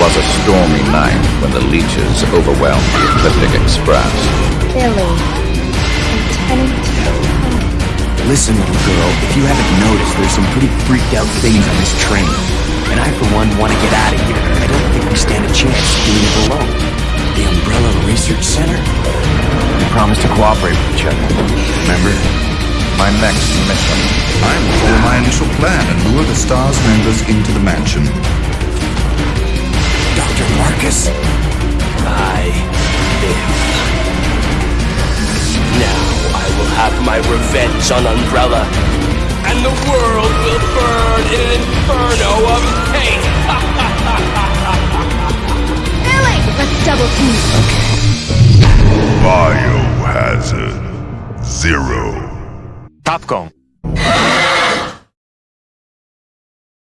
was a stormy night when the leeches overwhelmed the Ecliptic Express. Billy. Lieutenant Capone. Listen, little girl, if you haven't noticed, there's some pretty freaked out things on this train. And I, for one, want to get out of here. I don't think we stand a chance doing it alone. The Umbrella Research Center? We promised to cooperate with each other. Remember? My next mission. I will follow my initial plan and lure the STARS members into the mansion. My revenge on Umbrella, and the world will burn in an inferno of hate. Billy! Let's double team. Biohazard Zero. Capcom.